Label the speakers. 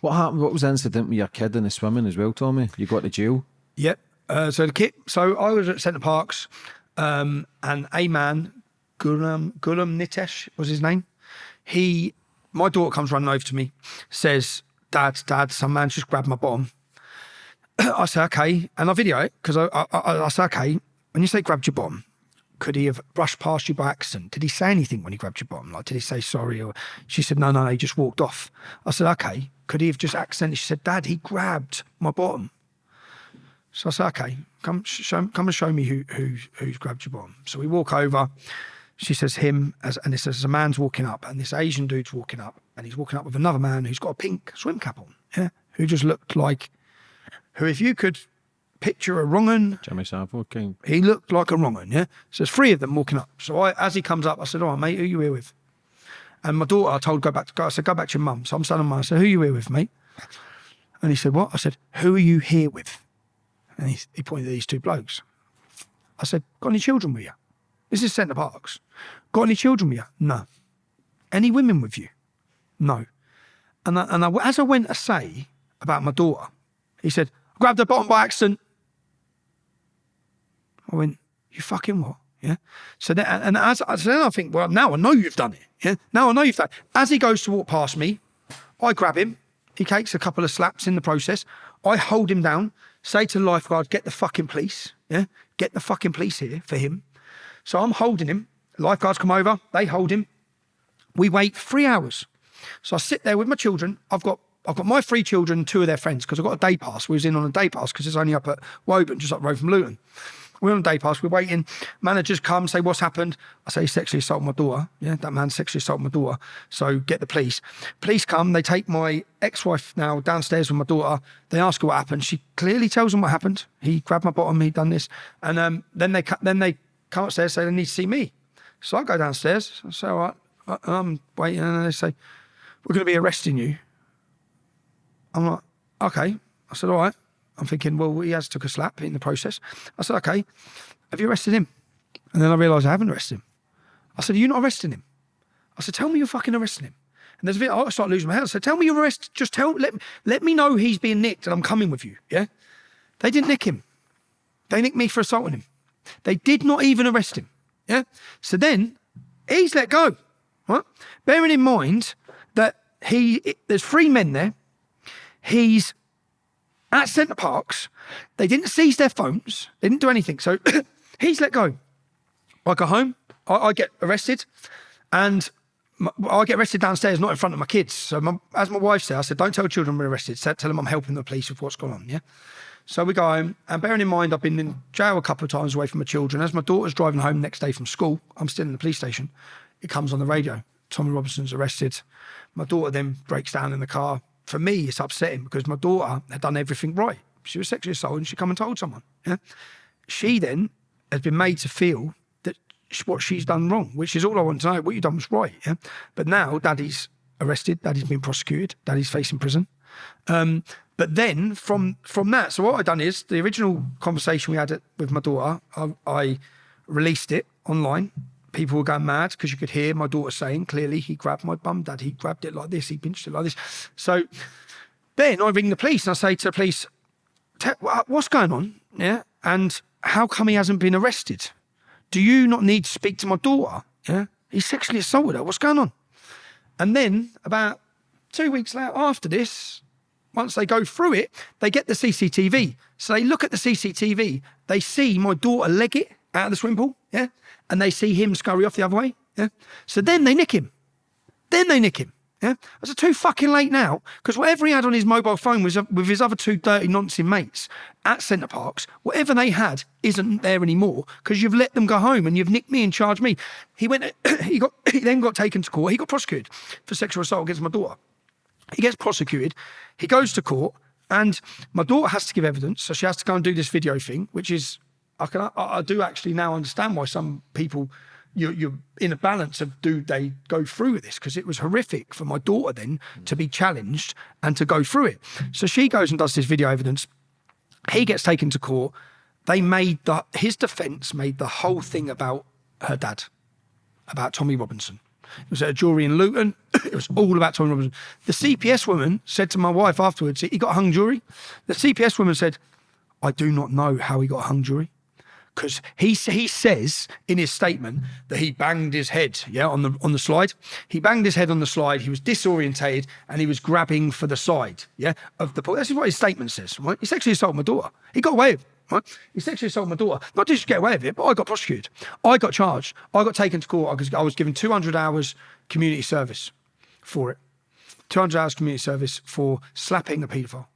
Speaker 1: What happened? What was the incident with your kid in the swimming as well, Tommy? You got to jail.
Speaker 2: Yep. Uh, so the kid. So I was at Center Parcs, um, and a man, Gulam Gulam Nitesh was his name. He, my daughter comes running over to me, says, "Dad, Dad, some man just grabbed my bottom." I say, "Okay," and I video it because I, I, I, I say, "Okay." When you say grabbed your bottom, could he have brushed past you by accident? Did he say anything when he grabbed your bottom? Like, did he say sorry? Or she said, no, no, no, he just walked off. I said, okay. Could he have just accidentally? She said, Dad, he grabbed my bottom. So I said, okay, come, show, come and show me who, who, who's grabbed your bottom. So we walk over. She says, him, as, and it says, a man's walking up, and this Asian dude's walking up, and he's walking up with another man who's got a pink swim cap on, yeah, who just looked like, who, if you could picture a wrong
Speaker 1: Jimmy Savile King.
Speaker 2: He looked like a wrong un, yeah? So there's three of them walking up. So I, as he comes up, I said, all right, mate, who you here with? And my daughter, I told, go back to go. I said, go back to your mum. So I'm standing mine. I said, who you here with, mate? And he said, what? I said, who are you here with? And he, he pointed at these two blokes. I said, got any children with you? This is Center Parcs. Got any children with you? No. Any women with you? No. And, I, and I, as I went to say about my daughter, he said, grabbed her bottom by accident. I went, you fucking what? Yeah. So then, and as so then I think, well, now I know you've done it. Yeah. Now I know you've done. It. As he goes to walk past me, I grab him. He takes a couple of slaps in the process. I hold him down. Say to the lifeguard, get the fucking police. Yeah. Get the fucking police here for him. So I'm holding him. Lifeguards come over. They hold him. We wait three hours. So I sit there with my children. I've got I've got my three children, two of their friends, because I've got a day pass. We was in on a day pass because it's only up at Woburn, just up the road from Luton. We're on day pass, we're waiting. Managers come, say, what's happened? I say, sexually assaulted my daughter. Yeah, that man sexually assaulted my daughter. So get the police. Police come, they take my ex-wife now downstairs with my daughter. They ask her what happened. She clearly tells them what happened. He grabbed my bottom, he done this. And um, then they then they come upstairs, say they need to see me. So I go downstairs. I say, all right, I'm waiting. And they say, we're going to be arresting you. I'm like, okay. I said, all right. I'm thinking, well, he has took a slap in the process. I said, okay, have you arrested him? And then I realised I haven't arrested him. I said, are you not arresting him? I said, tell me you're fucking arresting him. And there's a bit, I start losing my head. I said, tell me you're arrested. Just tell, let, let me know he's being nicked and I'm coming with you. Yeah. They didn't nick him. They nicked me for assaulting him. They did not even arrest him. Yeah. So then he's let go. Right. Bearing in mind that he, there's three men there. He's at Center Parcs. They didn't seize their phones. They didn't do anything. So he's let go. I go home. I, I get arrested, and my, I get arrested downstairs, not in front of my kids. So my, as my wife said, I said, "Don't tell children we're arrested. Tell them I'm helping the police with what's going on." Yeah. So we go home, and bearing in mind I've been in jail a couple of times away from my children. As my daughter's driving home next day from school, I'm still in the police station. It comes on the radio. Tommy Robinson's arrested. My daughter then breaks down in the car for me, it's upsetting because my daughter had done everything right. She was sexually assaulted and she come and told someone. Yeah? She then has been made to feel that what she's done wrong, which is all I want to know. What you done was right. Yeah? But now daddy's arrested, daddy's been prosecuted, daddy's facing prison. Um, but then from from that, so what I've done is the original conversation we had with my daughter, I, I released it online people were going mad because you could hear my daughter saying clearly he grabbed my bum, dad. He grabbed it like this. He pinched it like this. So then I ring the police and I say to the police, what's going on? Yeah. And how come he hasn't been arrested? Do you not need to speak to my daughter? Yeah. He sexually assaulted her. What's going on? And then about two weeks later after this, once they go through it, they get the CCTV. So they look at the CCTV, they see my daughter leg it out of the swimming pool. Yeah and they see him scurry off the other way. Yeah. So then they nick him. Then they nick him. Yeah. It's too fucking late now because whatever he had on his mobile phone was uh, with his other two dirty nonsense mates at Center Parcs. Whatever they had isn't there anymore because you've let them go home and you've nicked me and charged me. He went. he got. He then got taken to court. He got prosecuted for sexual assault against my daughter. He gets prosecuted. He goes to court, and my daughter has to give evidence, so she has to go and do this video thing, which is I can I, I do actually now understand why some people you're, you're, in a balance of do they go through with this because it was horrific for my daughter then to be challenged and to go through it. So she goes and does this video evidence. He gets taken to court. They made the his defence made the whole thing about her dad, about Tommy Robinson. It was at a jury in Luton. it was all about Tommy Robinson. The CPS woman said to my wife afterwards, he got hung jury. The CPS woman said, I do not know how he got hung jury. Because he he says in his statement that he banged his head, yeah, on the on the slide. He banged his head on the slide. He was disorientated and he was grabbing for the side, yeah, of the. This is what his statement says. Right? He sexually assaulted my daughter. He got away with it. Right? He sexually assaulted my daughter. Not just get away with it, but I got prosecuted. I got charged. I got taken to court because I was given 200 hours community service for it. 200 hours community service for slapping a paedophile.